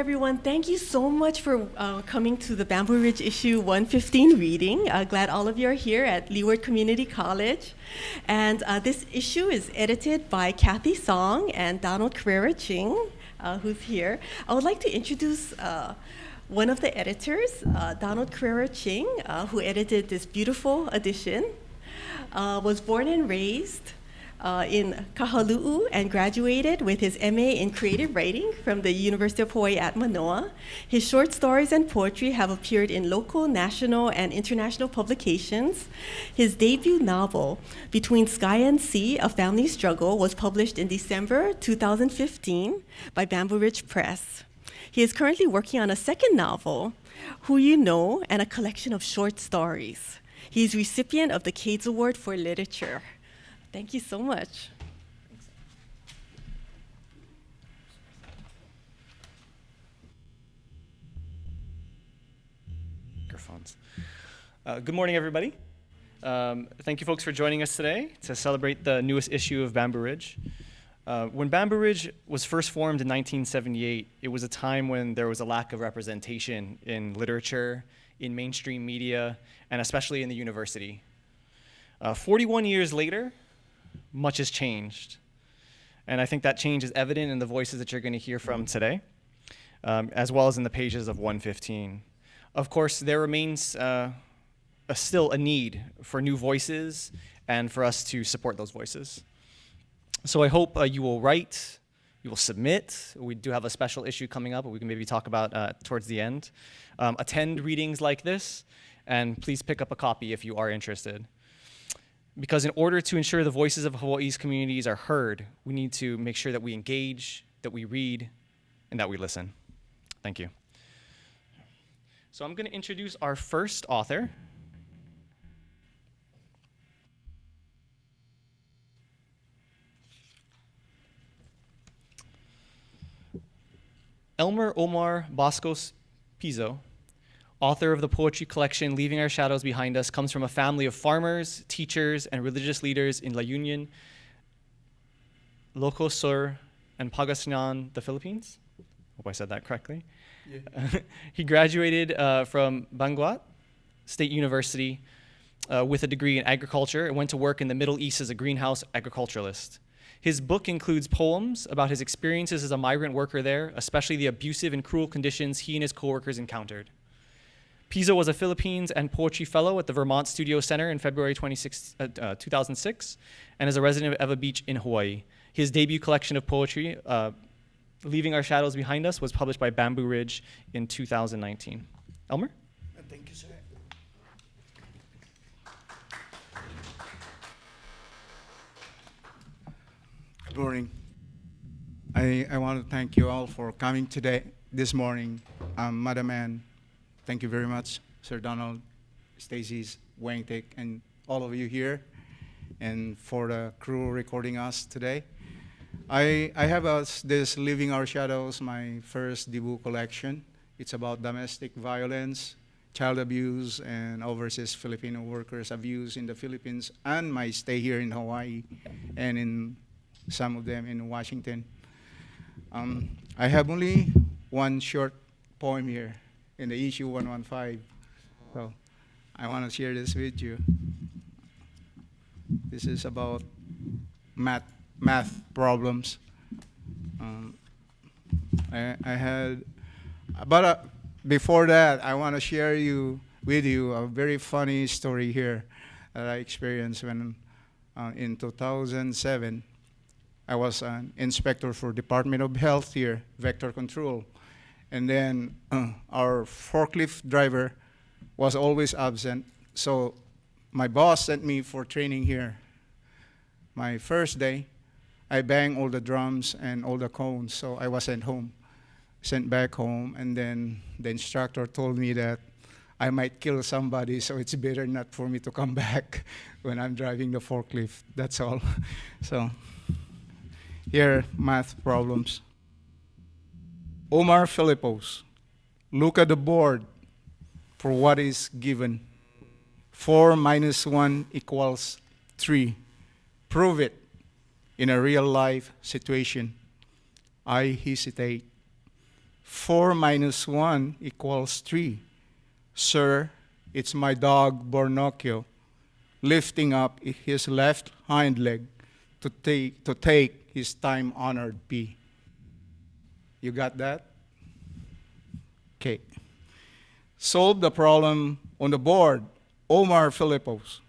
everyone. Thank you so much for uh, coming to the Bamboo Ridge issue 115 reading. Uh, glad all of you are here at Leeward Community College. And uh, this issue is edited by Cathy Song and Donald Carreira Ching, uh, who's here. I would like to introduce uh, one of the editors, uh, Donald Carreira Ching, who edited this beautiful edition, was born and raised uh, in Kahalu'u and graduated with his MA in creative writing from the University of Hawaii at Manoa. His short stories and poetry have appeared in local, national, and international publications. His debut novel, Between Sky and Sea, A Family Struggle, was published in December 2015 by Bamboo Ridge Press. He is currently working on a second novel, Who You Know, and a collection of short stories. He is recipient of the Cades Award for Literature. Thank you so much. Microphones. Uh, good morning, everybody. Um, thank you, folks, for joining us today to celebrate the newest issue of Bamboo Ridge. Uh, when Bamboo Ridge was first formed in 1978, it was a time when there was a lack of representation in literature, in mainstream media, and especially in the university. Uh, 41 years later, much has changed. And I think that change is evident in the voices that you're going to hear from today, um, as well as in the pages of 115. Of course, there remains uh, a, still a need for new voices and for us to support those voices. So I hope uh, you will write, you will submit. We do have a special issue coming up, we can maybe talk about uh, towards the end. Um, attend readings like this, and please pick up a copy if you are interested because in order to ensure the voices of Hawaii's communities are heard, we need to make sure that we engage, that we read, and that we listen. Thank you. So I'm going to introduce our first author. Elmer Omar Bascos Pizo author of the poetry collection Leaving Our Shadows Behind Us, comes from a family of farmers, teachers, and religious leaders in La Union, Ilocos Sur, and Pangasinan, the Philippines. Hope I said that correctly. Yeah. he graduated uh, from Benguet State University uh, with a degree in agriculture and went to work in the Middle East as a greenhouse agriculturalist. His book includes poems about his experiences as a migrant worker there, especially the abusive and cruel conditions he and his coworkers encountered. Pizo was a Philippines and Poetry Fellow at the Vermont Studio Center in February 26, uh, uh, 2006 and is a resident of Ewa Beach in Hawaii. His debut collection of poetry, uh, Leaving Our Shadows Behind Us, was published by Bamboo Ridge in 2019. Elmer? Thank you, sir. Good morning. I, I want to thank you all for coming today, this morning. Um, Madam Ann, Thank you very much, Sir Donald, Stacy's, Wing-Tek, and all of you here, and for the crew recording us today. I, I have us this Living Our Shadows, my first debut collection. It's about domestic violence, child abuse, and overseas Filipino workers' abuse in the Philippines, and my stay here in Hawaii, and in some of them in Washington. Um, I have only one short poem here in the issue 115. So I want to share this with you. This is about math, math problems. Um, I, I had, but uh, before that, I want to share you with you a very funny story here that I experienced when uh, in 2007, I was an inspector for Department of Health here, Vector Control. And then uh, our forklift driver was always absent. So my boss sent me for training here. My first day, I banged all the drums and all the cones, so I was sent home. Sent back home, and then the instructor told me that I might kill somebody, so it's better not for me to come back when I'm driving the forklift. That's all. so here, math problems. Omar Philippos, look at the board for what is given. 4 minus 1 equals 3. Prove it in a real life situation. I hesitate. 4 minus 1 equals 3. Sir, it's my dog Bornocchio lifting up his left hind leg to take, to take his time honored pee. You got that? Okay. Solve the problem on the board. Omar Philippos.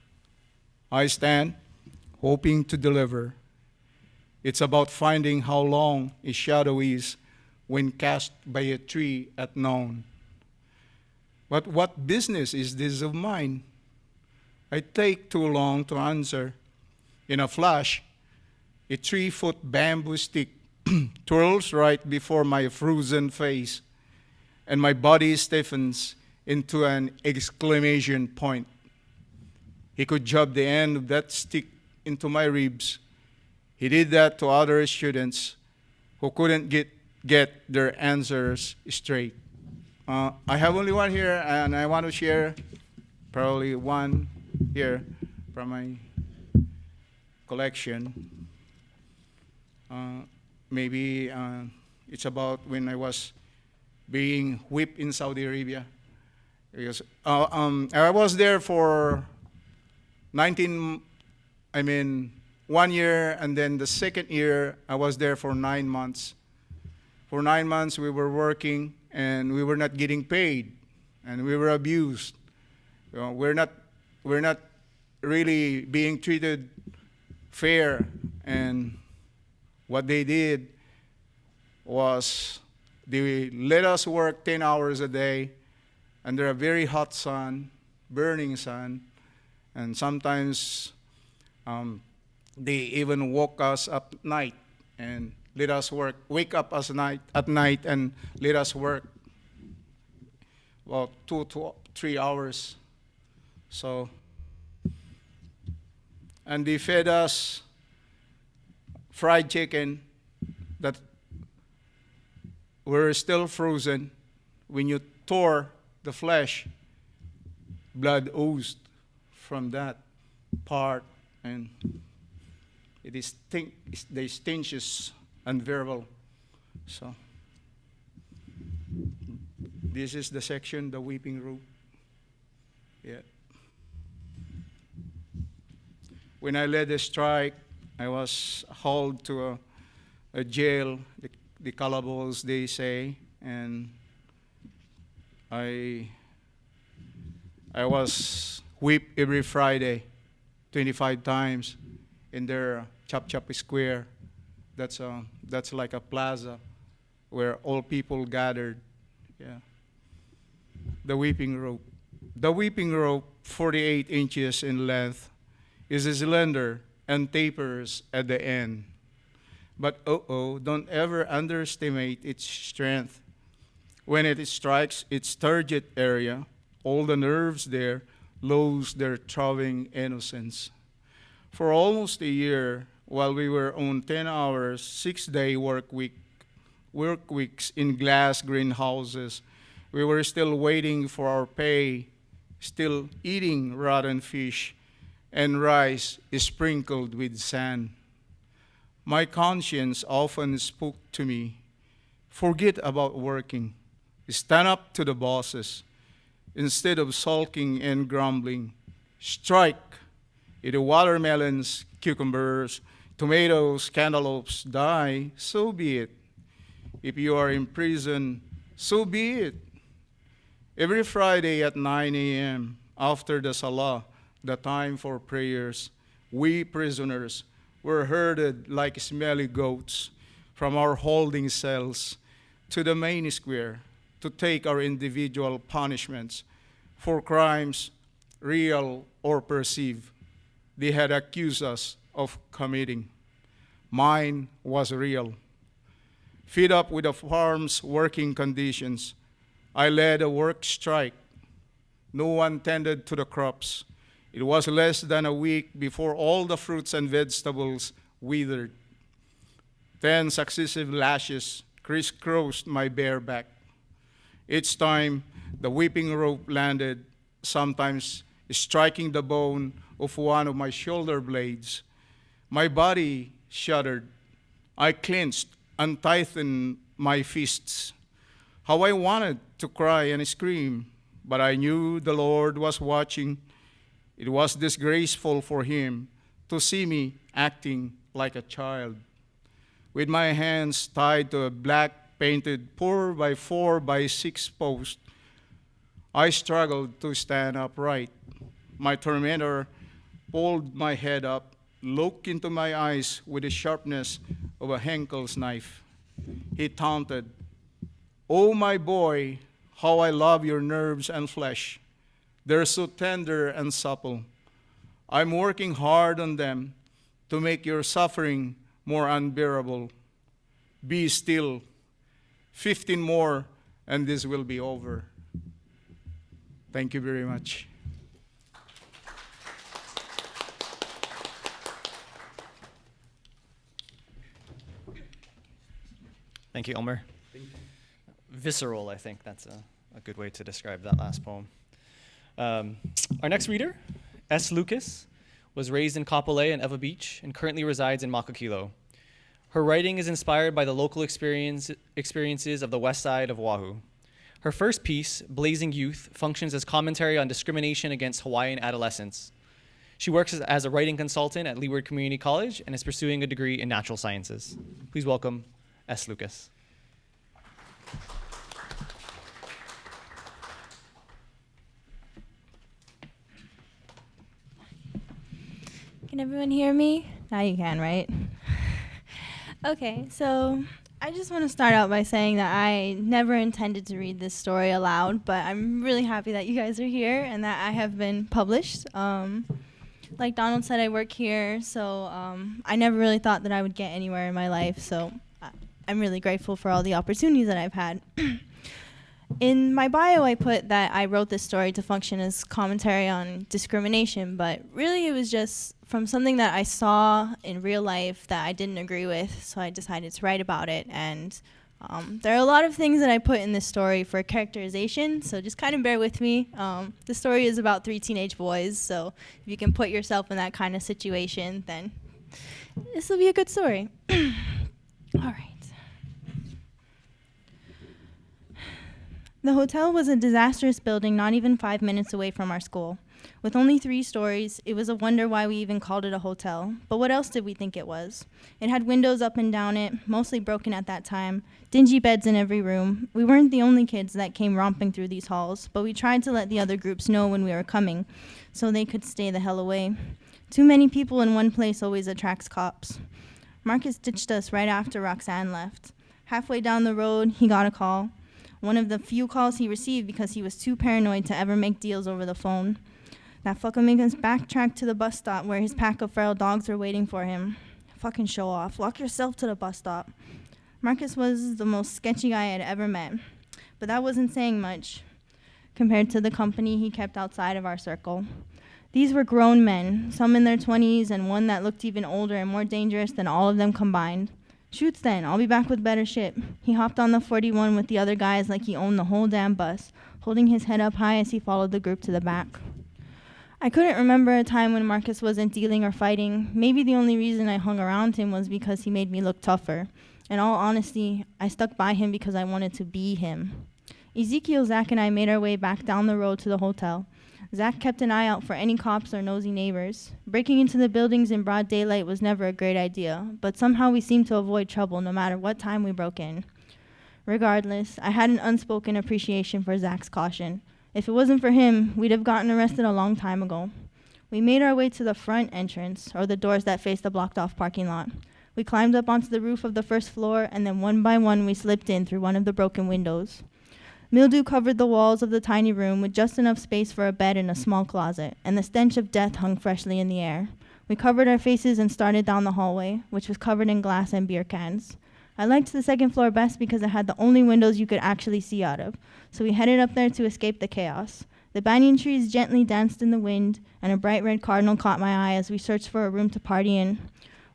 I stand hoping to deliver. It's about finding how long a shadow is when cast by a tree at noon. But what business is this of mine? I take too long to answer. In a flash, a three foot bamboo stick twirls right before my frozen face, and my body stiffens into an exclamation point. He could jab the end of that stick into my ribs. He did that to other students who couldn't get, get their answers straight. Uh, I have only one here, and I want to share probably one here from my collection. Uh, maybe uh, it's about when I was being whipped in Saudi Arabia. Because uh, um, I was there for 19, I mean, one year, and then the second year, I was there for nine months. For nine months, we were working, and we were not getting paid, and we were abused. You know, we're not, we're not really being treated fair, and what they did was they let us work 10 hours a day under a very hot sun, burning sun, and sometimes um, they even woke us up night and let us work, wake up us night, at night and let us work about two to three hours. So, and they fed us fried chicken that were still frozen. When you tore the flesh, blood oozed from that part, and it is stink, the stench is unbearable. So, this is the section, the weeping room. Yeah. When I led the strike, I was hauled to a, a jail, the, the calaboose, they say, and I, I was whipped every Friday, 25 times, in their Chop Chop Square. That's, a, that's like a plaza where all people gathered. Yeah. The weeping rope. The weeping rope, 48 inches in length, is a slender and tapers at the end. But oh oh, don't ever underestimate its strength. When it strikes its turgid area, all the nerves there lose their throbbing innocence. For almost a year, while we were on 10 hours, six day work week, work weeks in glass greenhouses, we were still waiting for our pay, still eating rotten fish and rice is sprinkled with sand. My conscience often spoke to me, forget about working, stand up to the bosses. Instead of sulking and grumbling, strike. If the watermelons, cucumbers, tomatoes, cantaloupes die, so be it. If you are in prison, so be it. Every Friday at 9 a.m., after the Salah, the time for prayers, we prisoners were herded like smelly goats from our holding cells to the main square to take our individual punishments for crimes real or perceived they had accused us of committing. Mine was real. Fed up with the farm's working conditions, I led a work strike. No one tended to the crops. It was less than a week before all the fruits and vegetables withered. Ten successive lashes crisscrossed my bare back. Each time, the whipping rope landed, sometimes striking the bone of one of my shoulder blades. My body shuddered. I clenched and tightened my fists. How I wanted to cry and scream, but I knew the Lord was watching. It was disgraceful for him to see me acting like a child. With my hands tied to a black painted four by four by six post, I struggled to stand upright. My tormentor pulled my head up, looked into my eyes with the sharpness of a Henckels knife. He taunted, Oh, my boy, how I love your nerves and flesh. They're so tender and supple. I'm working hard on them to make your suffering more unbearable. Be still. 15 more, and this will be over. Thank you very much. Thank you, Elmer. Visceral, I think that's a, a good way to describe that last poem. Um, our next reader, S. Lucas, was raised in Kapolei and Ewa Beach and currently resides in Makakilo. Her writing is inspired by the local experience, experiences of the west side of Oahu. Her first piece, Blazing Youth, functions as commentary on discrimination against Hawaiian adolescents. She works as, as a writing consultant at Leeward Community College and is pursuing a degree in natural sciences. Please welcome S. Lucas. Can everyone hear me? Now you can, right? okay, so I just want to start out by saying that I never intended to read this story aloud, but I'm really happy that you guys are here and that I have been published. Um, like Donald said, I work here, so um, I never really thought that I would get anywhere in my life, so I- I'm really grateful for all the opportunities that I've had. In my bio, I put that I wrote this story to function as commentary on discrimination, but really it was just from something that I saw in real life that I didn't agree with, so I decided to write about it. And um, there are a lot of things that I put in this story for characterization, so just kind of bear with me. Um, the story is about three teenage boys, so if you can put yourself in that kind of situation, then this will be a good story. All right. The hotel was a disastrous building not even five minutes away from our school. With only three stories, it was a wonder why we even called it a hotel. But what else did we think it was? It had windows up and down it, mostly broken at that time, dingy beds in every room. We weren't the only kids that came romping through these halls, but we tried to let the other groups know when we were coming so they could stay the hell away. Too many people in one place always attracts cops. Marcus ditched us right after Roxanne left. Halfway down the road, he got a call one of the few calls he received because he was too paranoid to ever make deals over the phone. That fucker made us backtrack to the bus stop where his pack of feral dogs were waiting for him. Fucking show off. Walk yourself to the bus stop. Marcus was the most sketchy guy I had ever met, but that wasn't saying much compared to the company he kept outside of our circle. These were grown men, some in their 20s, and one that looked even older and more dangerous than all of them combined. Shoots then, I'll be back with better shit. He hopped on the 41 with the other guys like he owned the whole damn bus, holding his head up high as he followed the group to the back. I couldn't remember a time when Marcus wasn't dealing or fighting. Maybe the only reason I hung around him was because he made me look tougher. In all honesty, I stuck by him because I wanted to be him. Ezekiel, Zach, and I made our way back down the road to the hotel. Zach kept an eye out for any cops or nosy neighbors. Breaking into the buildings in broad daylight was never a great idea, but somehow we seemed to avoid trouble no matter what time we broke in. Regardless, I had an unspoken appreciation for Zach's caution. If it wasn't for him, we'd have gotten arrested a long time ago. We made our way to the front entrance, or the doors that faced the blocked off parking lot. We climbed up onto the roof of the first floor, and then one by one we slipped in through one of the broken windows. Mildew covered the walls of the tiny room with just enough space for a bed and a small closet, and the stench of death hung freshly in the air. We covered our faces and started down the hallway, which was covered in glass and beer cans. I liked the second floor best because it had the only windows you could actually see out of, so we headed up there to escape the chaos. The banyan trees gently danced in the wind, and a bright red cardinal caught my eye as we searched for a room to party in.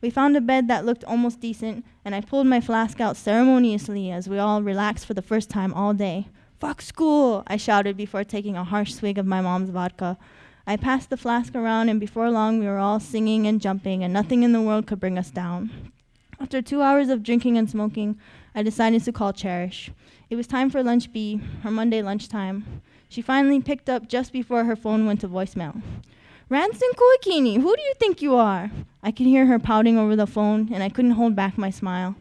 We found a bed that looked almost decent, and I pulled my flask out ceremoniously as we all relaxed for the first time all day. Fuck school, I shouted before taking a harsh swig of my mom's vodka. I passed the flask around, and before long we were all singing and jumping, and nothing in the world could bring us down. After two hours of drinking and smoking, I decided to call Cherish. It was time for lunch B, her Monday lunchtime. She finally picked up just before her phone went to voicemail. Ranson Kuakini, who do you think you are? I could hear her pouting over the phone, and I couldn't hold back my smile.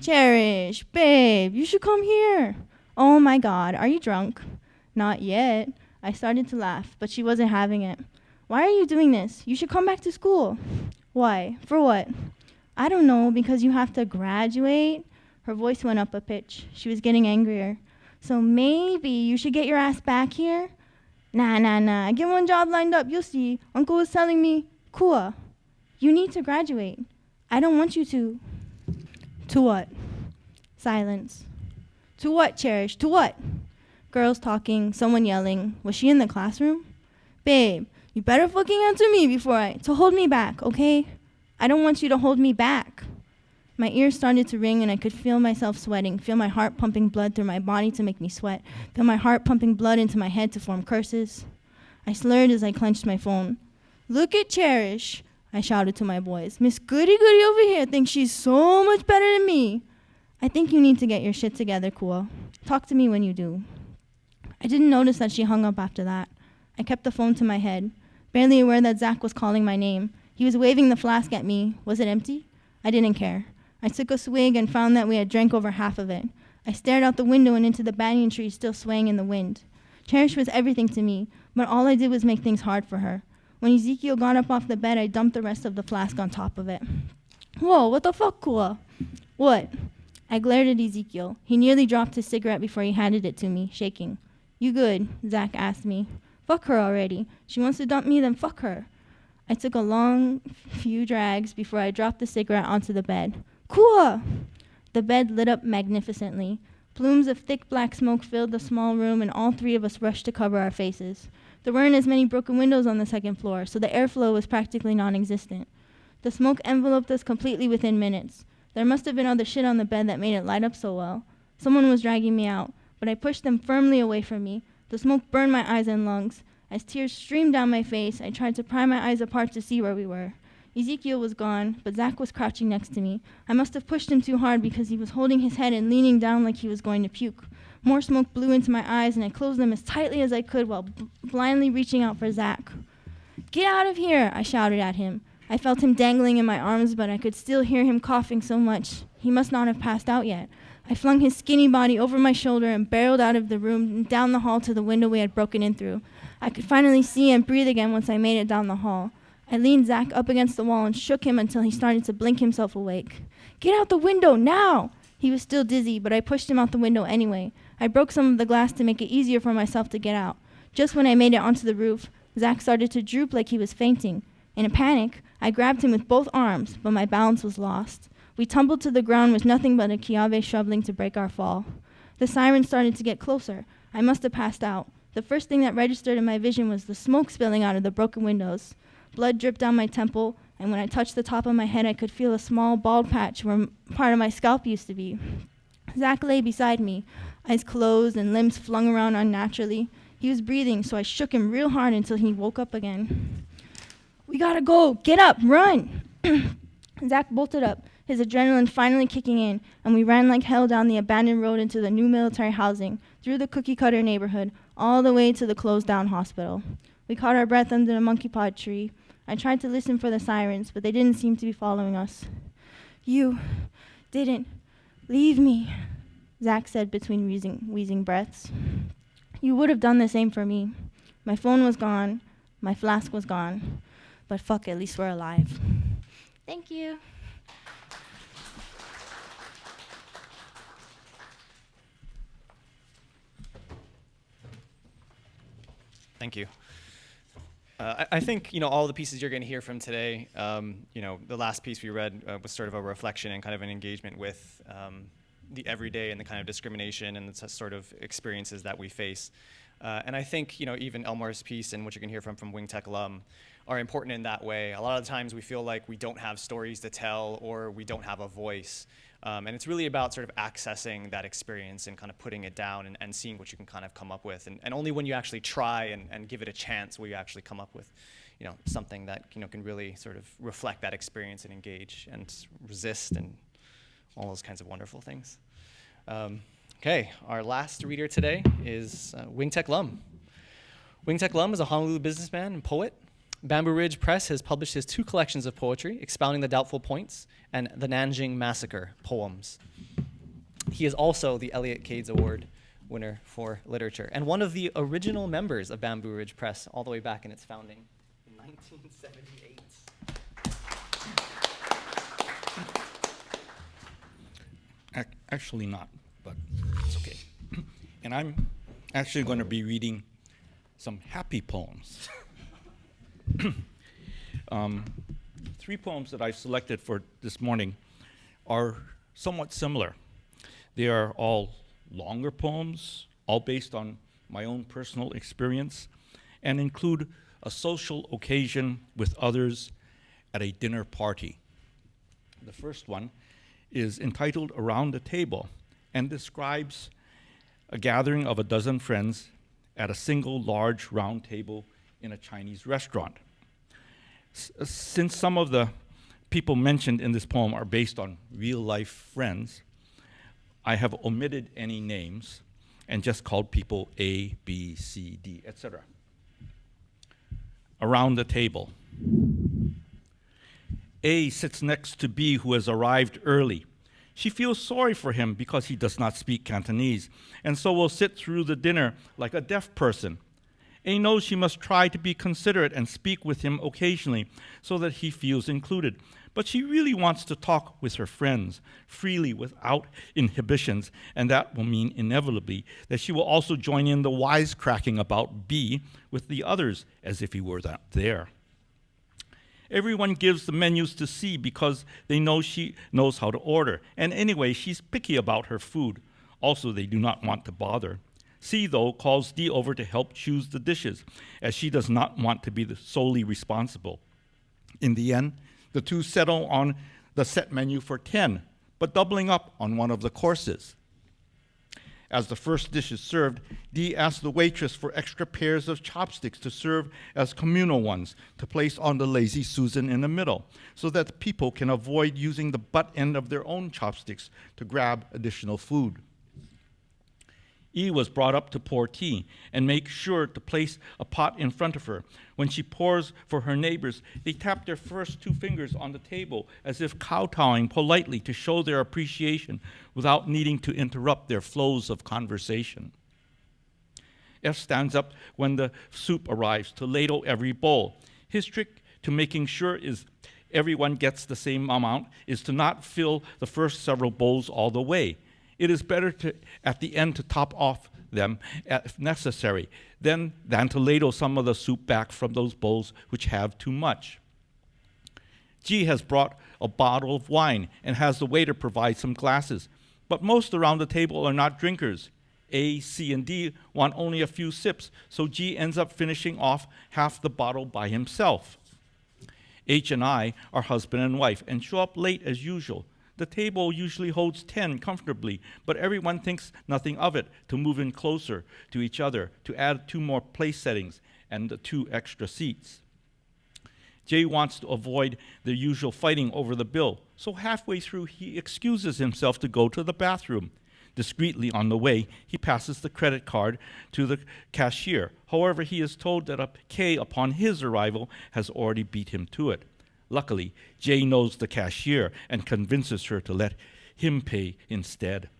Cherish, babe, you should come here. Oh my god, are you drunk? Not yet. I started to laugh, but she wasn't having it. Why are you doing this? You should come back to school. Why? For what? I don't know, because you have to graduate. Her voice went up a pitch. She was getting angrier. So maybe you should get your ass back here? Nah, nah, nah. Get one job lined up. You'll see. Uncle was telling me, Kua, you need to graduate. I don't want you to. To what? Silence. To what, Cherish? To what? Girls talking, someone yelling. Was she in the classroom? Babe, you better fucking answer me before I. to hold me back, okay? I don't want you to hold me back. My ears started to ring and I could feel myself sweating, feel my heart pumping blood through my body to make me sweat, feel my heart pumping blood into my head to form curses. I slurred as I clenched my phone. Look at Cherish, I shouted to my boys. Miss Goody Goody over here thinks she's so much better than me. I think you need to get your shit together, Kua. Talk to me when you do. I didn't notice that she hung up after that. I kept the phone to my head, barely aware that Zach was calling my name. He was waving the flask at me. Was it empty? I didn't care. I took a swig and found that we had drank over half of it. I stared out the window and into the banyan tree still swaying in the wind. Cherish was everything to me, but all I did was make things hard for her. When Ezekiel got up off the bed, I dumped the rest of the flask on top of it. Whoa, what the fuck, Kua? What? I glared at Ezekiel. He nearly dropped his cigarette before he handed it to me, shaking. You good? Zach asked me. Fuck her already. She wants to dump me, then fuck her. I took a long few drags before I dropped the cigarette onto the bed. Kua! The bed lit up magnificently. Plumes of thick black smoke filled the small room, and all three of us rushed to cover our faces. There weren't as many broken windows on the second floor, so the airflow was practically non existent. The smoke enveloped us completely within minutes. There must have been other shit on the bed that made it light up so well. Someone was dragging me out, but I pushed them firmly away from me. The smoke burned my eyes and lungs. As tears streamed down my face, I tried to pry my eyes apart to see where we were. Ezekiel was gone, but Zach was crouching next to me. I must have pushed him too hard because he was holding his head and leaning down like he was going to puke. More smoke blew into my eyes, and I closed them as tightly as I could while blindly reaching out for Zach. Get out of here! I shouted at him. I felt him dangling in my arms, but I could still hear him coughing so much. He must not have passed out yet. I flung his skinny body over my shoulder and barreled out of the room and down the hall to the window we had broken in through. I could finally see and breathe again once I made it down the hall. I leaned Zach up against the wall and shook him until he started to blink himself awake. Get out the window now! He was still dizzy, but I pushed him out the window anyway. I broke some of the glass to make it easier for myself to get out. Just when I made it onto the roof, Zach started to droop like he was fainting. In a panic, I grabbed him with both arms, but my balance was lost. We tumbled to the ground with nothing but a kiawe shoveling to break our fall. The siren started to get closer. I must have passed out. The first thing that registered in my vision was the smoke spilling out of the broken windows. Blood dripped down my temple, and when I touched the top of my head, I could feel a small bald patch where part of my scalp used to be. Zach lay beside me, eyes closed and limbs flung around unnaturally. He was breathing, so I shook him real hard until he woke up again. We gotta go! Get up! Run! Zach bolted up, his adrenaline finally kicking in, and we ran like hell down the abandoned road into the new military housing, through the cookie cutter neighborhood, all the way to the closed down hospital. We caught our breath under the monkey pod tree, I tried to listen for the sirens, but they didn't seem to be following us. You didn't leave me, Zach said between wheezing, wheezing breaths. You would have done the same for me. My phone was gone, my flask was gone, but fuck, at least we're alive. Thank you. Thank you. Uh, I, I, think you know all the pieces you're going to hear from today. Um, you know, the last piece we read uh, was sort of a reflection and kind of an engagement with um, the everyday and the kind of discrimination and the sort of experiences that we face. Uh, and I think you know even Elmer's piece and what you can hear from from Wing-Tek Lum are important in that way. A lot of the times we feel like we don't have stories to tell or we don't have a voice. Um, and it's really about sort of accessing that experience and kind of putting it down and, and seeing what you can kind of come up with. And, and only when you actually try and, and give it a chance will you actually come up with you know, something that you know, can really sort of reflect that experience and engage and resist and all those kinds of wonderful things. Um, okay, our last reader today is uh, Wing-Tek Lum. Wing-Tek Lum is a Honolulu businessman and poet. Bamboo Ridge Press has published his two collections of poetry, Expounding the Doubtful Points and The Nanjing Massacre Poems. He is also the Elliott Cades Award winner for literature and one of the original members of Bamboo Ridge Press all the way back in its founding in 1978. Actually not. And I'm actually going to be reading some happy poems. um, three poems that I've selected for this morning are somewhat similar. They are all longer poems, all based on my own personal experience, and include a social occasion with others at a dinner party. The first one is entitled Around the Table and describes a gathering of a dozen friends at a single large round table in a Chinese restaurant. S- uh, since some of the people mentioned in this poem are based on real life friends, I have omitted any names and just called people A, B, C, D, etc. Around the table. A sits next to B, who has arrived early. She feels sorry for him because he does not speak Cantonese, and so will sit through the dinner like a deaf person. A knows she must try to be considerate and speak with him occasionally so that he feels included. But she really wants to talk with her friends freely without inhibitions, and that will mean inevitably that she will also join in the wisecracking about B with the others as if he were not there. Everyone gives the menus to C because they know she knows how to order. And anyway, she's picky about her food. Also, they do not want to bother. C, though, calls D over to help choose the dishes, as she does not want to be the solely responsible. In the end, the two settle on the set menu for 10, but doubling up on one of the courses. As the first dish is served, Dee asks the waitress for extra pairs of chopsticks to serve as communal ones to place on the lazy Susan in the middle, so that people can avoid using the butt end of their own chopsticks to grab additional food. E was brought up to pour tea and make sure to place a pot in front of her. When she pours for her neighbors, they tap their first two fingers on the table as if kowtowing politely to show their appreciation without needing to interrupt their flows of conversation. F stands up when the soup arrives to ladle every bowl. His trick to making sure is everyone gets the same amount is to not fill the first several bowls all the way it is better to, at the end to top off them uh, if necessary than, than to ladle some of the soup back from those bowls which have too much. G has brought a bottle of wine and has the waiter provide some glasses, but most around the table are not drinkers. A, C, and D want only a few sips, so G ends up finishing off half the bottle by himself. H and I are husband and wife and show up late as usual, the table usually holds 10 comfortably, but everyone thinks nothing of it to move in closer to each other, to add two more place settings and two extra seats. Jay wants to avoid the usual fighting over the bill, so halfway through he excuses himself to go to the bathroom. Discreetly on the way, he passes the credit card to the cashier. However, he is told that a K upon his arrival has already beat him to it. Luckily, Jay knows the cashier and convinces her to let him pay instead.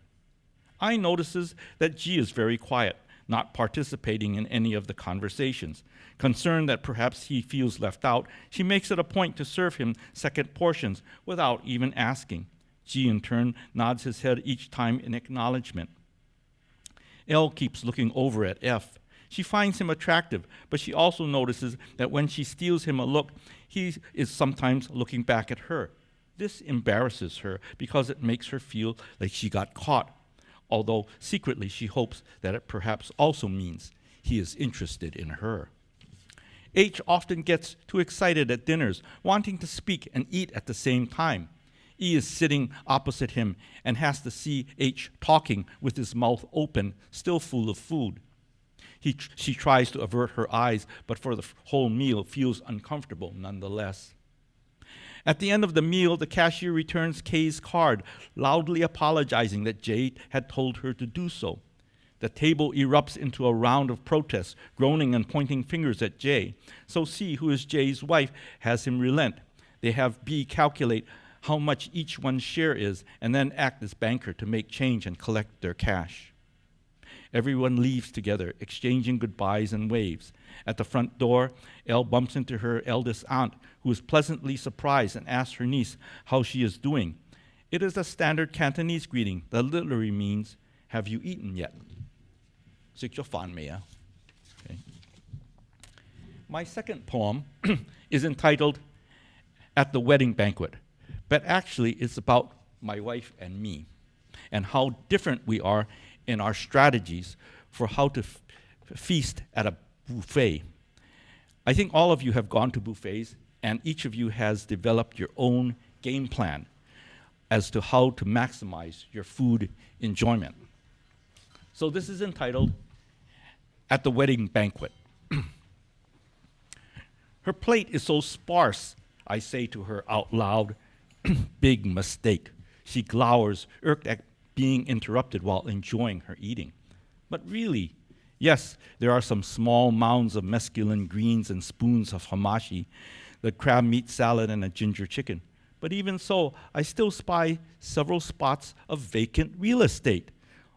I notices that G is very quiet, not participating in any of the conversations. Concerned that perhaps he feels left out, she makes it a point to serve him second portions without even asking. G, in turn, nods his head each time in acknowledgement. L keeps looking over at F. She finds him attractive, but she also notices that when she steals him a look, he is sometimes looking back at her. This embarrasses her because it makes her feel like she got caught, although secretly she hopes that it perhaps also means he is interested in her. H often gets too excited at dinners, wanting to speak and eat at the same time. E is sitting opposite him and has to see H talking with his mouth open, still full of food. He, she tries to avert her eyes, but for the whole meal feels uncomfortable nonetheless. At the end of the meal, the cashier returns Kay's card, loudly apologizing that Jay had told her to do so. The table erupts into a round of protests, groaning and pointing fingers at Jay. So C, who is Jay's wife, has him relent. They have B calculate how much each one's share is and then act as banker to make change and collect their cash. Everyone leaves together, exchanging goodbyes and waves. At the front door, Elle bumps into her eldest aunt, who is pleasantly surprised and asks her niece how she is doing. It is a standard Cantonese greeting that literally means, Have you eaten yet? Okay. My second poem is entitled At the Wedding Banquet, but actually it's about my wife and me and how different we are in our strategies for how to feast at a buffet. I think all of you have gone to buffets, and each of you has developed your own game plan as to how to maximize your food enjoyment. So this is entitled At the Wedding Banquet. her plate is so sparse, I say to her out loud, big mistake. She glowers, irked at being interrupted while enjoying her eating. But really, yes, there are some small mounds of mesclun greens and spoons of hamashi, the crab meat salad, and a ginger chicken. But even so, I still spy several spots of vacant real estate,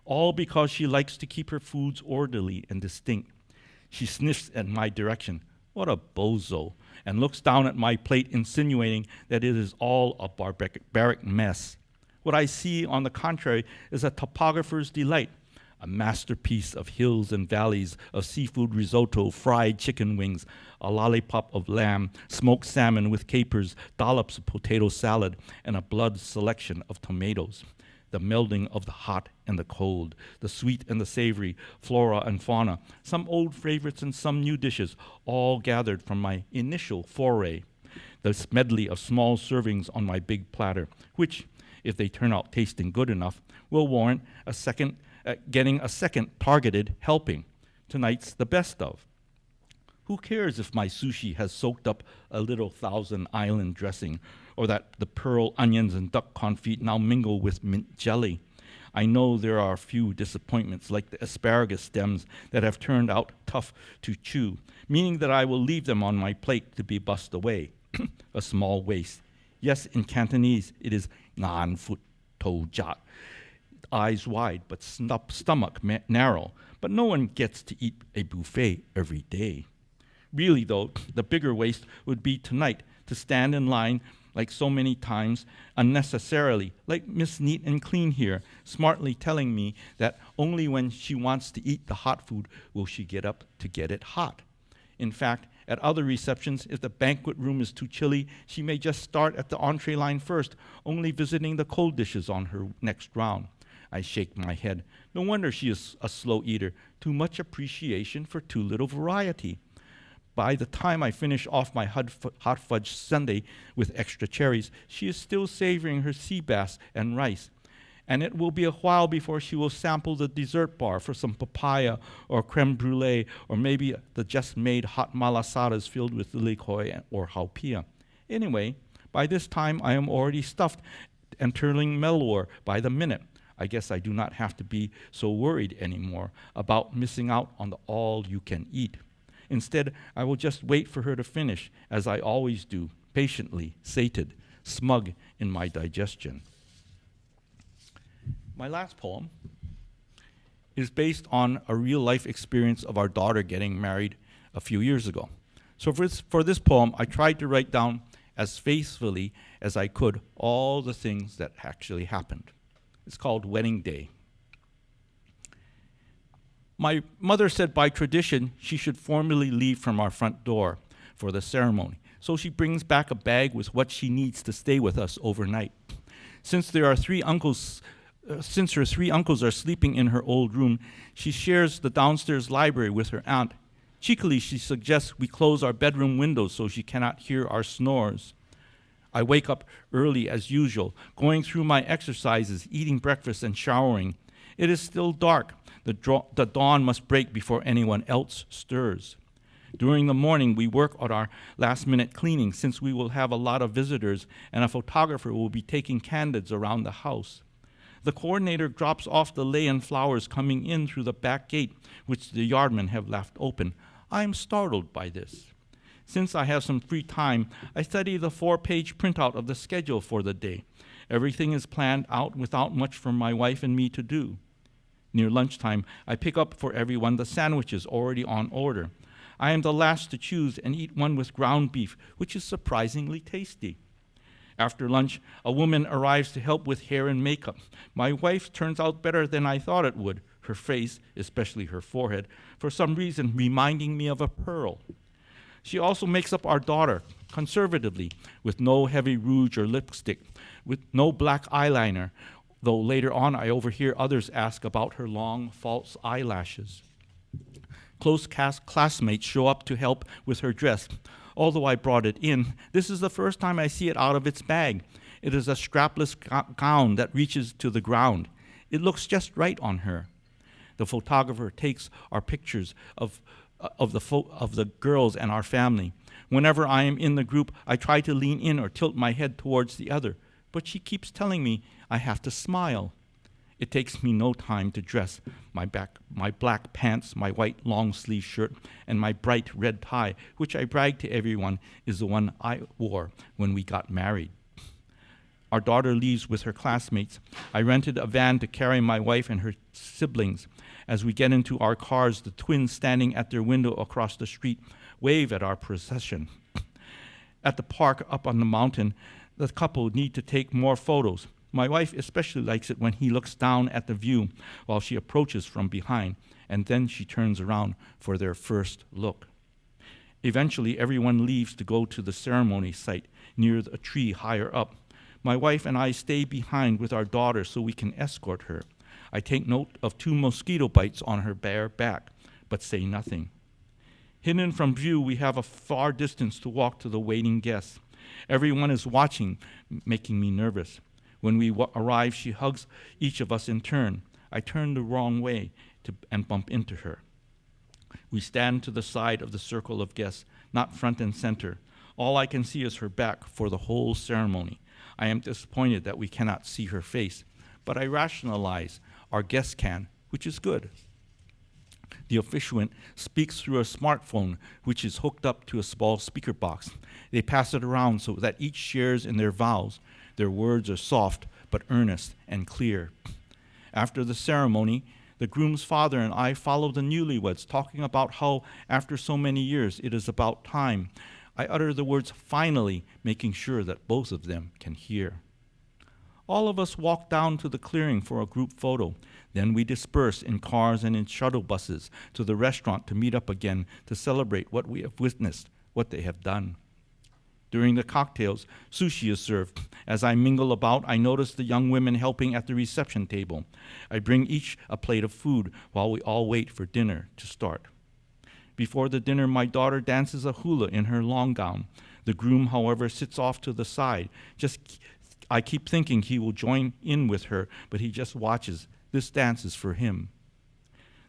all because she likes to keep her foods orderly and distinct. She sniffs at my direction. What a bozo. And looks down at my plate, insinuating that it is all a barbaric mess. What I see, on the contrary, is a topographer's delight, a masterpiece of hills and valleys, of seafood risotto, fried chicken wings, a lollipop of lamb, smoked salmon with capers, dollops of potato salad, and a blood selection of tomatoes. The melding of the hot and the cold, the sweet and the savory, flora and fauna, some old favorites and some new dishes, all gathered from my initial foray. This medley of small servings on my big platter, which, if they turn out tasting good enough, will warrant a second, uh, getting a second targeted helping. Tonight's the best of. Who cares if my sushi has soaked up a little Thousand Island dressing, or that the pearl onions and duck confit now mingle with mint jelly? I know there are a few disappointments, like the asparagus stems, that have turned out tough to chew, meaning that I will leave them on my plate to be bussed away. a small waste. Yes, in Cantonese, it is ngan foot to jat. Eyes wide, but stomach narrow. But no one gets to eat a buffet every day. Really, though, the bigger waste would be tonight to stand in line like so many times unnecessarily, like Miss Neat and Clean here, smartly telling me that only when she wants to eat the hot food will she get up to get it hot. In fact, at other receptions, if the banquet room is too chilly, she may just start at the entree line first, only visiting the cold dishes on her next round. I shake my head. No wonder she is a slow eater. Too much appreciation for too little variety. By the time I finish off my hot fudge sundae with extra cherries, she is still savoring her sea bass and rice and it will be a while before she will sample the dessert bar for some papaya or creme brulee or maybe the just made hot malasadas filled with lilikoi or haupia. Anyway, by this time I am already stuffed and turning mellor by the minute. I guess I do not have to be so worried anymore about missing out on the all you can eat. Instead, I will just wait for her to finish, as I always do, patiently, sated, smug in my digestion. My last poem is based on a real life experience of our daughter getting married a few years ago. So for this, for this poem, I tried to write down as faithfully as I could all the things that actually happened. It's called Wedding Day. My mother said by tradition she should formally leave from our front door for the ceremony. So she brings back a bag with what she needs to stay with us overnight. Since there are three uncles uh, since her three uncles are sleeping in her old room, she shares the downstairs library with her aunt. Cheekily, she suggests we close our bedroom windows so she cannot hear our snores. I wake up early as usual, going through my exercises, eating breakfast, and showering. It is still dark. The, the dawn must break before anyone else stirs. During the morning, we work on our last minute cleaning since we will have a lot of visitors and a photographer will be taking candids around the house. The coordinator drops off the lei flowers coming in through the back gate, which the yardmen have left open. I am startled by this. Since I have some free time, I study the four page printout of the schedule for the day. Everything is planned out without much for my wife and me to do. Near lunchtime, I pick up for everyone the sandwiches already on order. I am the last to choose and eat one with ground beef, which is surprisingly tasty. After lunch, a woman arrives to help with hair and makeup. My wife turns out better than I thought it would, her face, especially her forehead, for some reason reminding me of a pearl. She also makes up our daughter conservatively, with no heavy rouge or lipstick, with no black eyeliner, though later on I overhear others ask about her long, false eyelashes. Close cast classmates show up to help with her dress. Although I brought it in, this is the first time I see it out of its bag. It is a strapless gown that reaches to the ground. It looks just right on her. The photographer takes our pictures of, uh, of, the, of the girls and our family. Whenever I am in the group, I try to lean in or tilt my head towards the other, but she keeps telling me I have to smile. It takes me no time to dress my, back, my black pants, my white long sleeve shirt, and my bright red tie, which I brag to everyone is the one I wore when we got married. Our daughter leaves with her classmates. I rented a van to carry my wife and her siblings. As we get into our cars, the twins standing at their window across the street wave at our procession. At the park up on the mountain, the couple need to take more photos. My wife especially likes it when he looks down at the view while she approaches from behind, and then she turns around for their first look. Eventually, everyone leaves to go to the ceremony site near a tree higher up. My wife and I stay behind with our daughter so we can escort her. I take note of two mosquito bites on her bare back, but say nothing. Hidden from view, we have a far distance to walk to the waiting guests. Everyone is watching, making me nervous. When we arrive, she hugs each of us in turn. I turn the wrong way to, and bump into her. We stand to the side of the circle of guests, not front and center. All I can see is her back for the whole ceremony. I am disappointed that we cannot see her face, but I rationalize our guests can, which is good. The officiant speaks through a smartphone, which is hooked up to a small speaker box. They pass it around so that each shares in their vows. Their words are soft but earnest and clear. After the ceremony, the groom's father and I follow the newlyweds, talking about how, after so many years, it is about time. I utter the words finally, making sure that both of them can hear. All of us walk down to the clearing for a group photo. Then we disperse in cars and in shuttle buses to the restaurant to meet up again to celebrate what we have witnessed, what they have done. During the cocktails, sushi is served. As I mingle about, I notice the young women helping at the reception table. I bring each a plate of food while we all wait for dinner to start. Before the dinner, my daughter dances a hula in her long gown. The groom, however, sits off to the side. Just I keep thinking he will join in with her, but he just watches. This dance is for him.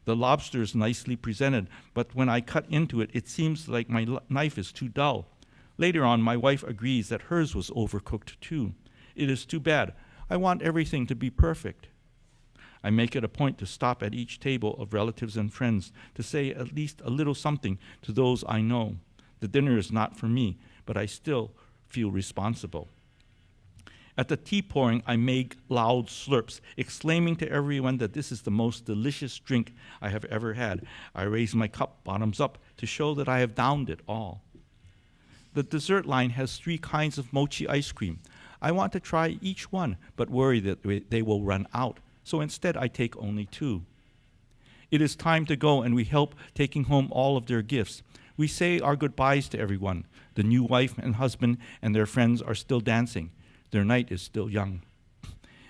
The lobster is nicely presented, but when I cut into it, it seems like my knife is too dull. Later on, my wife agrees that hers was overcooked too. It is too bad. I want everything to be perfect. I make it a point to stop at each table of relatives and friends to say at least a little something to those I know. The dinner is not for me, but I still feel responsible. At the tea pouring, I make loud slurps, exclaiming to everyone that this is the most delicious drink I have ever had. I raise my cup bottoms up to show that I have downed it all. The dessert line has three kinds of mochi ice cream. I want to try each one, but worry that they will run out, so instead I take only two. It is time to go, and we help taking home all of their gifts. We say our goodbyes to everyone. The new wife and husband and their friends are still dancing. Their night is still young.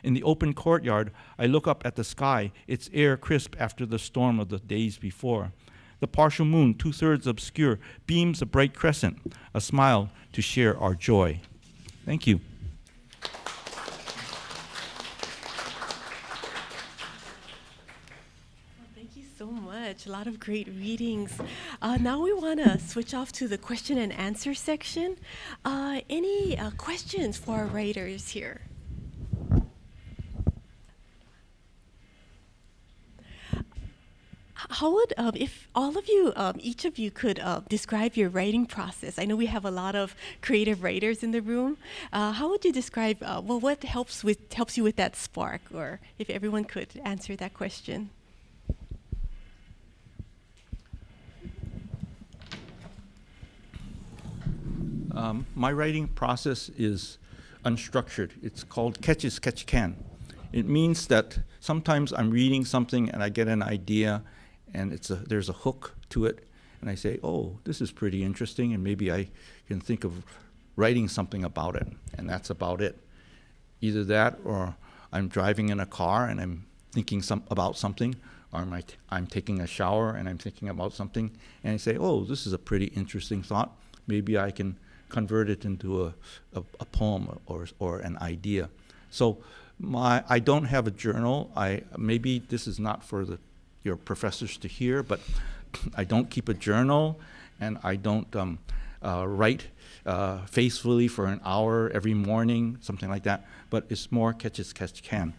In the open courtyard, I look up at the sky, its air crisp after the storm of the days before. The partial moon, two thirds obscure, beams a bright crescent, a smile to share our joy. Thank you. Thank you so so much. A lot of great readings. Uh, now we want to switch off to the question and answer section. Uh, any uh, questions for our writers here? How would, um, if all of you, um, each of you could uh, describe your writing process? I know we have a lot of creative writers in the room. Uh, how would you describe, uh, well, what helps with helps you with that spark, or if everyone could answer that question? Um, my writing process is unstructured. It's called catch as catch can. It means that sometimes I'm reading something and I get an idea and it's a, there's a hook to it and I say, oh, this is pretty interesting and maybe I can think of writing something about it and that's about it. Either that or I'm driving in a car and I'm thinking some, about something or am I t- I'm taking a shower and I'm thinking about something and I say, oh, this is a pretty interesting thought. Maybe I can convert it into a, a, a poem or, or an idea. So my, I don't have a journal. I, maybe this is not for the, your professors to hear, but I don't keep a journal and I don't um, uh, write uh, faithfully for an hour every morning, something like that. But it's more catch as catch can.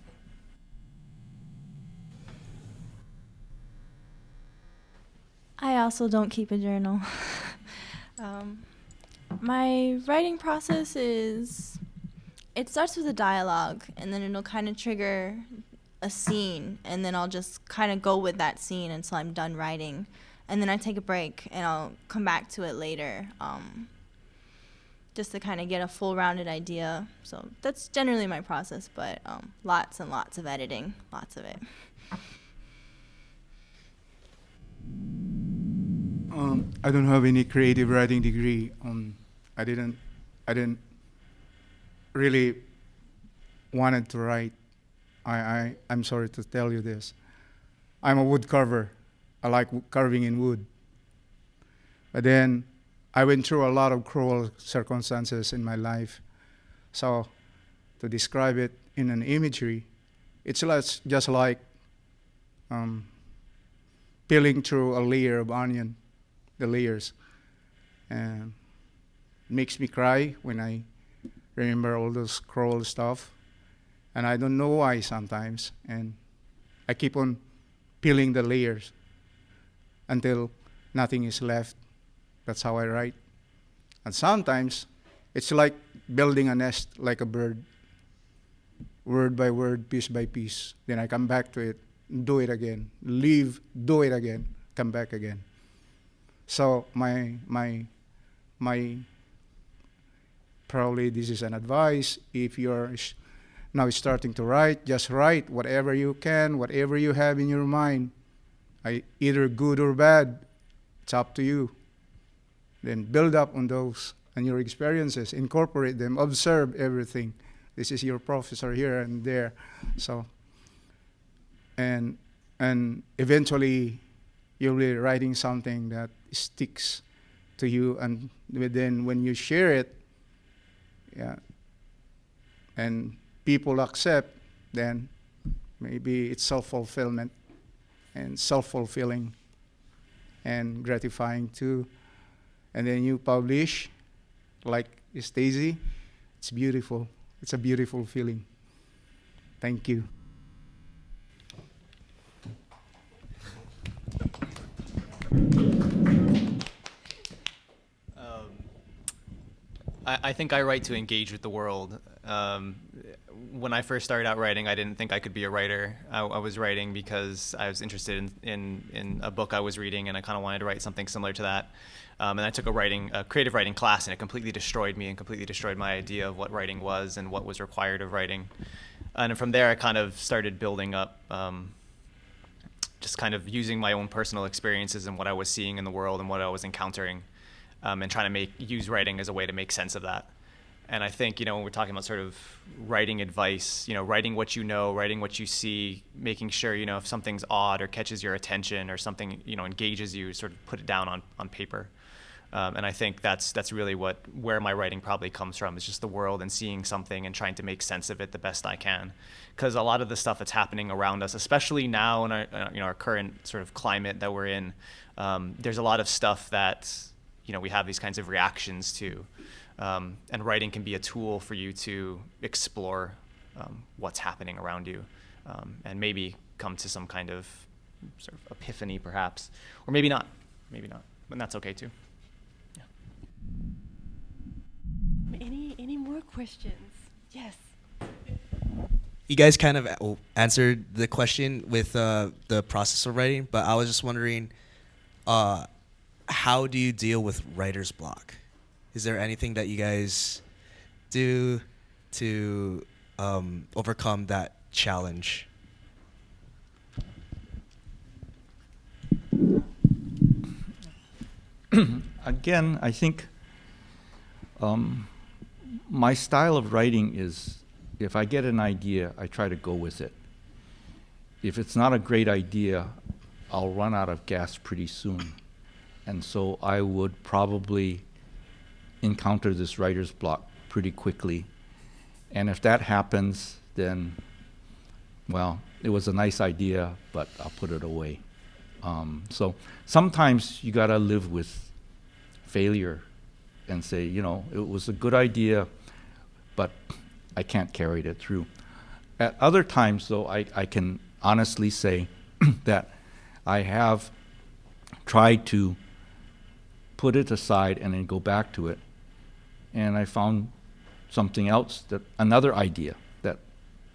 I also don't keep a journal. um, my writing process is it starts with a dialogue and then it'll kind of trigger a scene and then I'll just kind of go with that scene until I'm done writing. And then I take a break and I'll come back to it later um, just to kind of get a full rounded idea. So that's generally my process, but um, lots and lots of editing, lots of it. Um, I don't have any creative writing degree. Um, I didn't, I didn't really wanted to write. I, I, I'm sorry to tell you this. I'm a wood carver. I like carving in wood. But then I went through a lot of cruel circumstances in my life. So to describe it in an imagery, it's just like um, peeling through a layer of onion the layers. And makes me cry when I remember all those cruel stuff. And I don't know why sometimes. And I keep on peeling the layers until nothing is left. That's how I write. And sometimes it's like building a nest like a bird, word by word, piece by piece. Then I come back to it, do it again, leave, do it again, come back again. So my my my probably this is an advice if you're now starting to write just write whatever you can whatever you have in your mind. I, either good or bad it's up to you. Then build up on those and your experiences incorporate them observe everything. This is your professor here and there so. And and eventually you'll be writing something that sticks to you and then when you share it yeah. And people accept then maybe it's self-fulfillment and self-fulfilling and gratifying too. And then you publish like Stacy it's beautiful. It's a beautiful feeling. Thank you. I, I think I write to engage with the world. Um, when I first started out writing, I didn't think I could be a writer. I, I was writing because I was interested in, in, in a book I was reading, and I kind of wanted to write something similar to that. Um, and I took a writing, a creative writing class, and it completely destroyed me and completely destroyed my idea of what writing was and what was required of writing. And from there, I kind of started building up, um, just kind of using my own personal experiences and what I was seeing in the world and what I was encountering um, and trying to make use writing as a way to make sense of that. And I think you know when we're talking about sort of writing advice, you know, writing what you know, writing what you see, making sure you know if something's odd or catches your attention or something you know engages you, sort of put it down on on paper. Um, and I think that's that's really what where my writing probably comes from is just the world and seeing something and trying to make sense of it the best I can. Because a lot of the stuff that's happening around us, especially now in our uh, you know our current sort of climate that we're in, um, there's a lot of stuff that you know we have these kinds of reactions to, um, and writing can be a tool for you to explore um, what's happening around you, um, and maybe come to some kind of sort of epiphany, perhaps, or maybe not, maybe not, and that's okay too. Any any more questions? Yes. You guys kind of answered the question with uh, the process of writing, but I was just wondering, uh, how do you deal with writer's block? Is there anything that you guys do to um, overcome that challenge? Again, I think um, my style of writing is if I get an idea, I try to go with it. If it's not a great idea, I'll run out of gas pretty soon. And so I would probably encounter this writer's block pretty quickly. And if that happens, then, well, it was a nice idea, but I'll put it away. Um, so sometimes you got to live with failure and say, you know, it was a good idea, but I can't carry it through. At other times, though, I, I can honestly say that I have tried to put it aside and then go back to it, and I found something else that another idea that